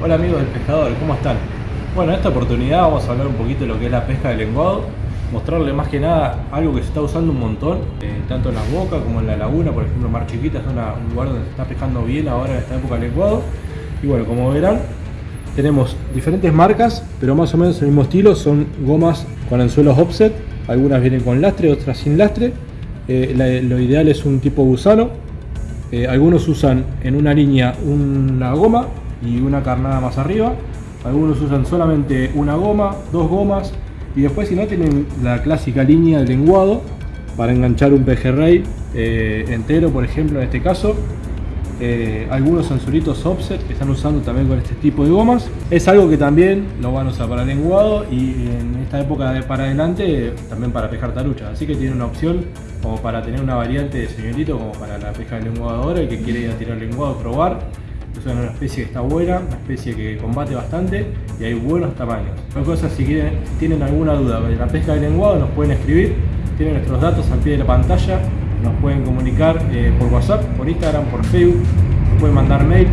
Hola amigos del pescador, ¿cómo están? Bueno, en esta oportunidad vamos a hablar un poquito de lo que es la pesca de lenguado, mostrarle más que nada algo que se está usando un montón, eh, tanto en las bocas como en la laguna, por ejemplo Mar Chiquita es un lugar donde se está pescando bien ahora en esta época de lenguado. Y bueno, como verán, tenemos diferentes marcas, pero más o menos el mismo estilo, son gomas con anzuelos offset, algunas vienen con lastre, otras sin lastre. Eh, lo ideal es un tipo gusano, eh, algunos usan en una línea una goma y una carnada más arriba. Algunos usan solamente una goma, dos gomas. Y después si no tienen la clásica línea de lenguado para enganchar un pejerrey eh, entero, por ejemplo, en este caso. Eh, algunos anzuelitos offset que están usando también con este tipo de gomas. Es algo que también lo van a usar para lenguado y en esta época de para adelante también para pescar tarucha. Así que tiene una opción como para tener una variante de señorito como para la pesca de lenguado ahora, el que quiere ir a tirar lenguado, probar. Es una especie que está buena, una especie que combate bastante y hay buenos tamaños. Cualquier cosa, si tienen alguna duda de la pesca de lenguado, nos pueden escribir. Tienen nuestros datos al pie de la pantalla. Nos pueden comunicar eh, por WhatsApp, por Instagram, por Facebook. Nos pueden mandar mail.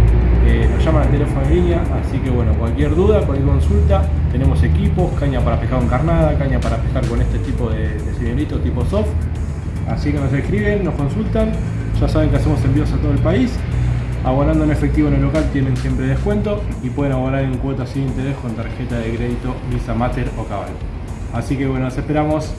eh, nos llaman al teléfono en línea. Así que bueno, cualquier duda, cualquier consulta, tenemos equipos, caña para pescar con carnada, caña para pescar con este tipo de, de señorito tipo soft. Así que nos escriben, nos consultan. Ya saben que hacemos envíos a todo el país. Abonando en efectivo en el local tienen siempre descuento y pueden abonar en cuotas sin interés con tarjeta de crédito Visa Mater o Cabal. Así que bueno, nos esperamos.